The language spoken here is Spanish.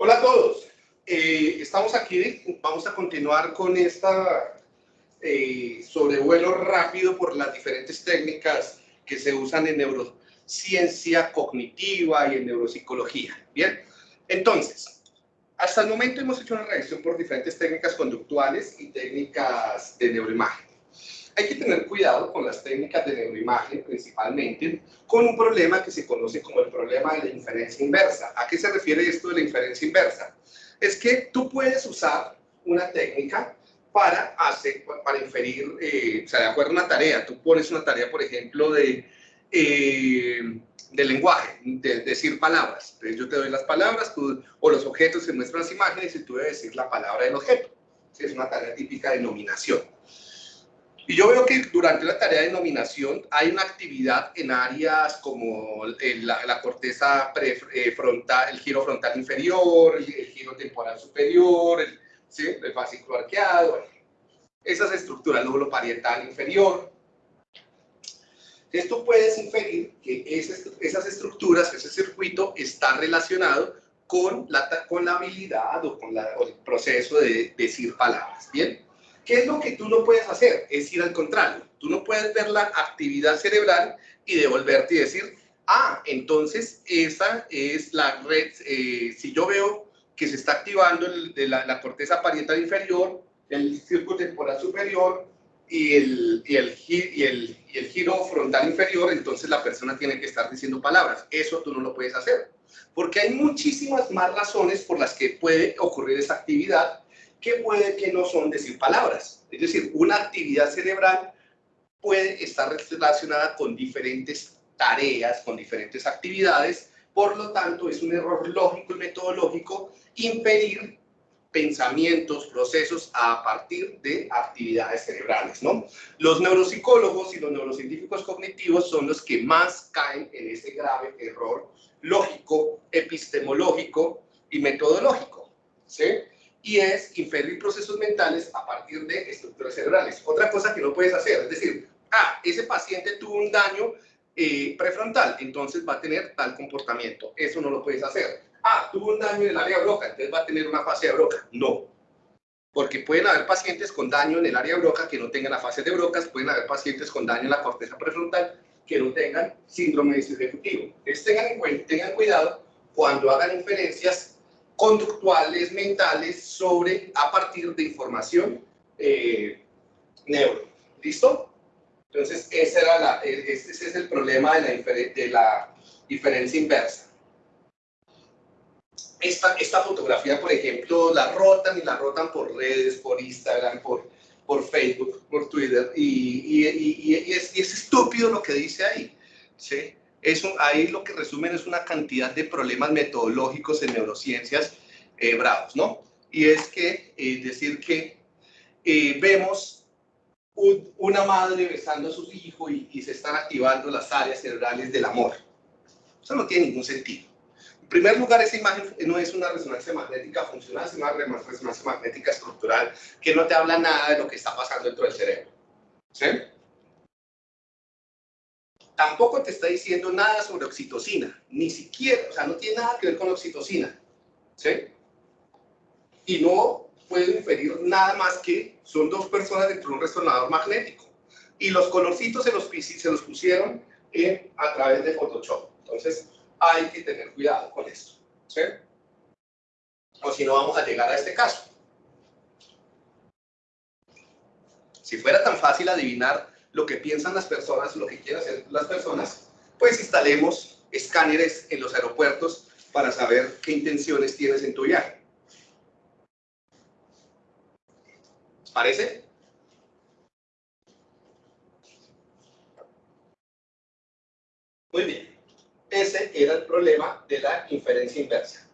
Hola a todos. Eh, estamos aquí, vamos a continuar con esta eh, sobrevuelo rápido por las diferentes técnicas que se usan en neurociencia cognitiva y en neuropsicología. Bien, entonces, hasta el momento hemos hecho una revisión por diferentes técnicas conductuales y técnicas de neuroimagen. Hay que tener cuidado con las técnicas de neuroimagen principalmente, con un problema que se conoce como el problema de la inferencia inversa. ¿A qué se refiere esto de la inferencia inversa? Es que tú puedes usar una técnica para, hacer, para inferir, eh, o sea, de acuerdo a una tarea, tú pones una tarea, por ejemplo, de, eh, de lenguaje, de, decir palabras. Entonces yo te doy las palabras, tú, o los objetos se muestran las imágenes y tú debes decir la palabra del objeto. Es una tarea típica de nominación. Y yo veo que durante la tarea de nominación hay una actividad en áreas como la, corteza prefrontal, el giro frontal inferior, el, giro temporal superior, el, ¿sí? el fascículo arqueado, esas estructuras, el lóbulo parietal inferior. Esto puedes inferir que esas, estructuras, ese circuito está relacionado con la, con la habilidad o con el proceso de decir palabras, ¿bien? ¿Qué es lo que tú no puedes hacer? Es ir al contrario. Tú no puedes ver la actividad cerebral y devolverte y decir, ah, entonces esa es la red, eh, si yo veo que se está activando el, de la, corteza parietal inferior, el circuito temporal superior y el, y, el, y, el, y el giro frontal inferior, entonces la persona tiene que estar diciendo palabras. Eso tú no lo puedes hacer. Porque hay muchísimas más razones por las que puede ocurrir esa actividad que puede que no son decir palabras. Es decir, una actividad cerebral puede estar relacionada con diferentes tareas, con diferentes actividades, por lo tanto es un error lógico y metodológico impedir pensamientos, procesos a partir de actividades cerebrales. ¿no? Los neuropsicólogos y los neurocientíficos cognitivos son los que más caen en ese grave error lógico, epistemológico y metodológico. ¿sí? Y es inferir procesos mentales a partir de estructuras cerebrales. Otra cosa que no puedes hacer, es decir, ah, ese paciente tuvo un daño eh, prefrontal, entonces va a tener tal comportamiento. Eso no lo puedes hacer. Ah, tuvo un daño en el área broca, entonces va a tener una fase de broca. No. Porque pueden haber pacientes con daño en el área broca que no tengan la fase de brocas, pueden haber pacientes con daño en la corteza prefrontal que no tengan síndrome de ejecutivo. Entonces tengan, tengan cuidado cuando hagan inferencias conductuales, mentales, sobre, a partir de información eh, neuro. ¿Listo? Entonces, ese, era la, e, ese es el problema de la, de la diferencia inversa. Esta, esta, fotografía, por ejemplo, la rotan y la rotan por redes, por Instagram, por, por Facebook, por Twitter, y, y, y, es, es, estúpido lo que dice ahí. ¿sí? Eso, ahí lo que resumen es una cantidad de problemas metodológicos en neurociencias eh, bravos, ¿no? Y es que, eh, decir que eh, vemos una madre besando a su hijo y, y, se están activando las áreas cerebrales del amor. Eso no tiene ningún sentido. En primer lugar, esa imagen no es una resonancia magnética funcional, es una resonancia magnética estructural que no te habla nada de lo que está pasando dentro del cerebro. ¿Sí? Tampoco te está diciendo nada sobre oxitocina, ni siquiera, o sea, no tiene nada que ver con oxitocina, ¿sí? Y no puedo inferir nada más que son dos personas dentro de un resonador magnético. Y los colorcitos se los, se los pusieron a través de Photoshop. Entonces, hay que tener cuidado con esto, ¿sí? O si no, vamos a llegar a este caso. Si fuera tan fácil adivinar lo que piensan las personas, lo que quieren hacer las personas, pues instalemos escáneres en los aeropuertos para saber qué intenciones tienes en tu viaje. ¿Les parece? Muy bien. Ese era el problema de la inferencia inversa.